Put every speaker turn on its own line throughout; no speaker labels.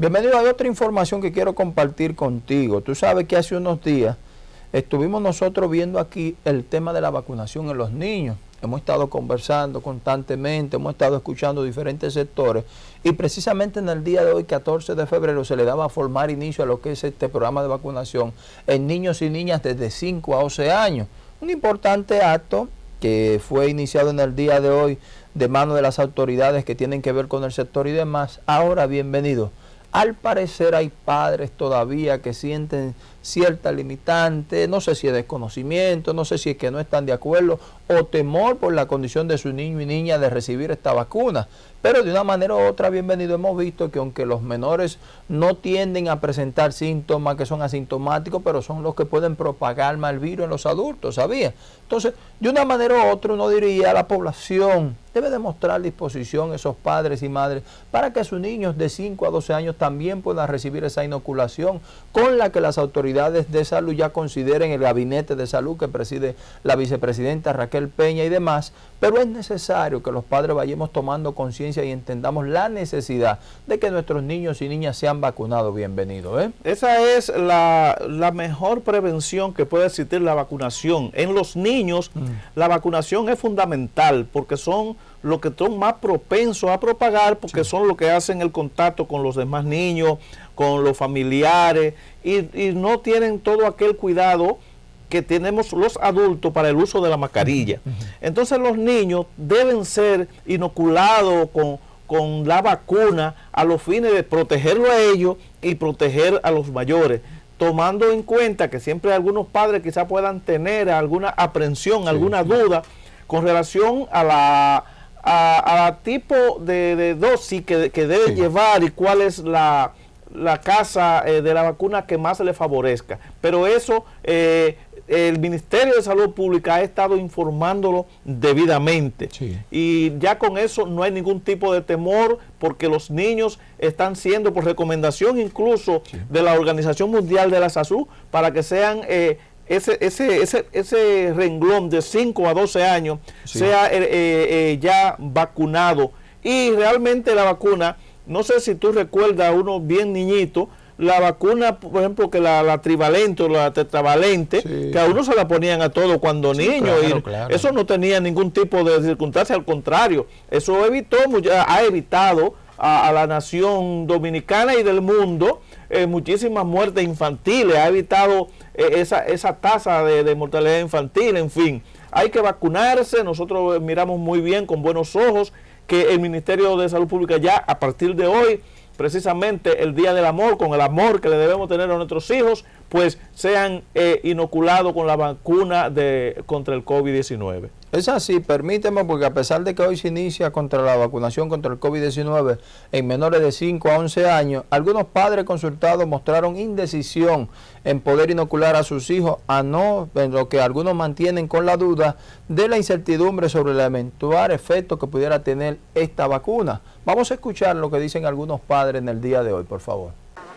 Bienvenido, hay otra información que quiero compartir contigo. Tú sabes que hace unos días estuvimos nosotros viendo aquí el tema de la vacunación en los niños. Hemos estado conversando constantemente, hemos estado escuchando diferentes sectores y precisamente en el día de hoy, 14 de febrero, se le daba a formar inicio a lo que es este programa de vacunación en niños y niñas desde 5 a 11 años. Un importante acto que fue iniciado en el día de hoy de mano de las autoridades que tienen que ver con el sector y demás. Ahora, bienvenido. Al parecer hay padres todavía que sienten cierta limitante, no sé si es desconocimiento, no sé si es que no están de acuerdo o temor por la condición de su niño y niña de recibir esta vacuna. Pero de una manera u otra, bienvenido, hemos visto que aunque los menores no tienden a presentar síntomas que son asintomáticos, pero son los que pueden propagar mal virus en los adultos, ¿sabía? Entonces, de una manera u otra, uno diría la población debe demostrar disposición esos padres y madres para que sus niños de 5 a 12 años también puedan recibir esa inoculación con la que las autoridades de salud ya consideren el gabinete de salud que preside la vicepresidenta Raquel Peña y demás, pero es necesario que los padres vayamos tomando conciencia y entendamos la necesidad de que nuestros niños y niñas sean vacunados. Bienvenidos. ¿eh?
Esa es la, la, mejor prevención que puede existir la vacunación. En los niños mm. la vacunación es fundamental porque son los que son más propensos a propagar porque son los que hacen el contacto con los demás niños, con los familiares y, y no tienen todo aquel cuidado que tenemos los adultos para el uso de la mascarilla. Entonces los niños deben ser inoculados con, con la vacuna a los fines de protegerlo a ellos y proteger a los mayores tomando en cuenta que siempre algunos padres quizás puedan tener alguna aprensión, alguna duda con relación a la a, tipo de, dosis que, que debe llevar y cuál es la, la casa eh, de la vacuna que más le favorezca. Pero eso eh, el Ministerio de Salud Pública ha estado informándolo debidamente. Y ya con eso no hay ningún tipo de temor porque los niños están siendo por recomendación incluso de la Organización Mundial de la Salud para que sean eh, ese, ese, ese, ese renglón de 5 a 12 años sea eh, eh, ya vacunado. Y realmente la vacuna, no sé si tú recuerdas a uno bien niñito, la vacuna, por ejemplo, que la, la trivalente o la tetravalente, que a uno se la ponían a todo cuando niño, y eso no tenía ningún tipo de circunstancia, al contrario, eso evitó, ha evitado a, la nación dominicana y del mundo eh, muchísimas muertes infantiles, ha evitado eh, esa, esa tasa de, mortalidad infantil, en fin, hay que vacunarse, nosotros miramos muy bien, con buenos ojos, que el Ministerio de Salud Pública ya a partir de hoy precisamente el Día del Amor, con el amor que le debemos tener a nuestros hijos, pues sean eh, inoculados con la vacuna de, contra el COVID-19.
Es así, permíteme, porque a pesar de que hoy se inicia contra la vacunación contra el COVID-19 en menores de 5 a 11 años, algunos padres consultados mostraron indecisión en poder inocular a sus hijos, a no, en lo que algunos mantienen con la duda de la incertidumbre sobre el eventual efecto que pudiera tener esta vacuna. Vamos a escuchar lo que dicen algunos padres en el día de hoy, por favor.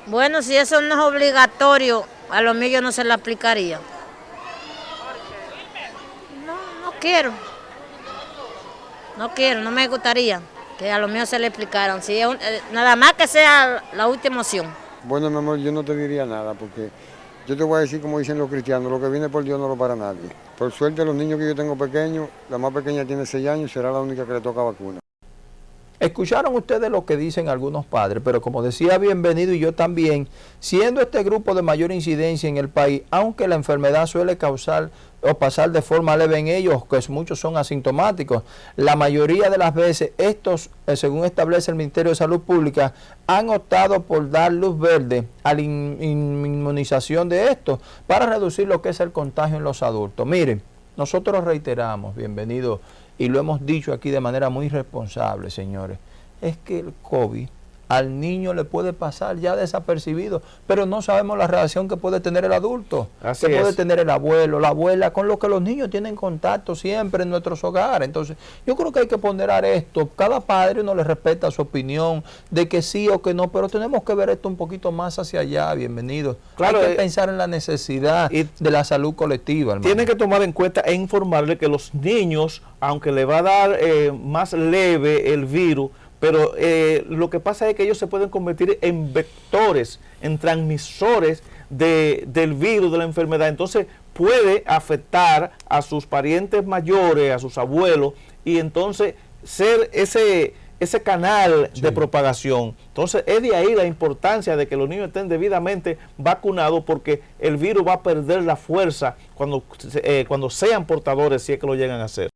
Bueno, si eso no es obligatorio, a los míos no se le aplicaría. Quiero. No quiero, no me gustaría que a lo mío se le explicaran. Si eh, nada más que sea la última opción.
Bueno, mi amor, yo no te diría nada porque yo te voy a decir como dicen los cristianos, lo que viene por Dios no lo para nadie. Por suerte los niños que yo tengo pequeños, la más pequeña tiene 6 años será la única que le toca vacuna.
Escucharon ustedes lo que dicen algunos padres, pero como decía Bienvenido y yo también, siendo este grupo de mayor incidencia en el país, aunque la enfermedad suele causar o pasar de forma leve en ellos, que muchos son asintomáticos, la mayoría de las veces estos, eh, según establece el Ministerio de Salud Pública, han optado por dar luz verde a la inmunización de estos para reducir lo que es el contagio en los adultos. Miren, nosotros reiteramos, bienvenido y lo hemos dicho aquí de manera muy responsable, señores, es que el COVID al niño le puede pasar ya desapercibido, pero no sabemos la reacción que puede tener el adulto, que puede tener el abuelo, la abuela, con lo que los niños tienen contacto siempre en nuestros hogares. Entonces, yo creo que hay que ponderar esto. Cada padre no le respeta su opinión de que sí o que no, pero tenemos que ver esto un poquito más hacia allá. Bienvenidos. Claro, hay que eh, pensar en la necesidad de la salud colectiva.
Tiene que tomar en cuenta e informarle que los niños, aunque le va a dar eh, más leve el virus, pero eh, lo que pasa es que ellos se pueden convertir en vectores, en transmisores de, del virus, de la enfermedad. Entonces puede afectar a sus parientes mayores, a sus abuelos, y entonces ser ese, ese canal de propagación. Entonces es de ahí la importancia de que los niños estén debidamente vacunados porque el virus va a perder la fuerza cuando, eh, cuando sean portadores si es que lo llegan a hacer.